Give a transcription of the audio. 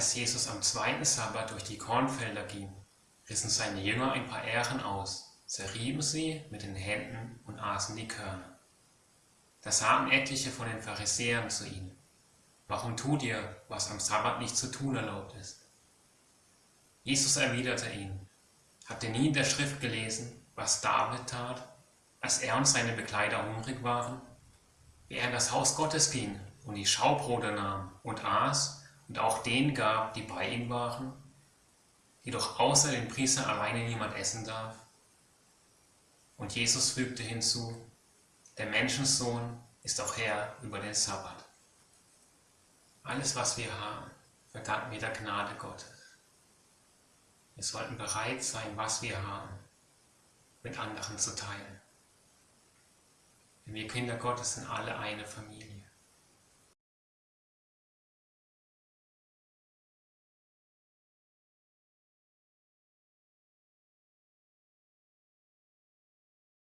Als Jesus am zweiten Sabbat durch die Kornfelder ging, rissen seine Jünger ein paar Ähren aus, zerrieben sie mit den Händen und aßen die Körner. Da sagten etliche von den Pharisäern zu ihnen, Warum tut ihr, was am Sabbat nicht zu tun erlaubt ist? Jesus erwiderte ihnen, Habt ihr nie in der Schrift gelesen, was David tat, als er und seine Begleiter hungrig waren? Wie er in das Haus Gottes ging und die Schaubrote nahm und aß und auch denen gab, die bei ihm waren, jedoch außer den Priestern alleine niemand essen darf? Und Jesus fügte hinzu, der Menschensohn ist auch Herr über den Sabbat. Alles, was wir haben, verdanken wir der Gnade Gottes. Wir sollten bereit sein, was wir haben, mit anderen zu teilen. Denn wir Kinder Gottes sind alle eine Familie.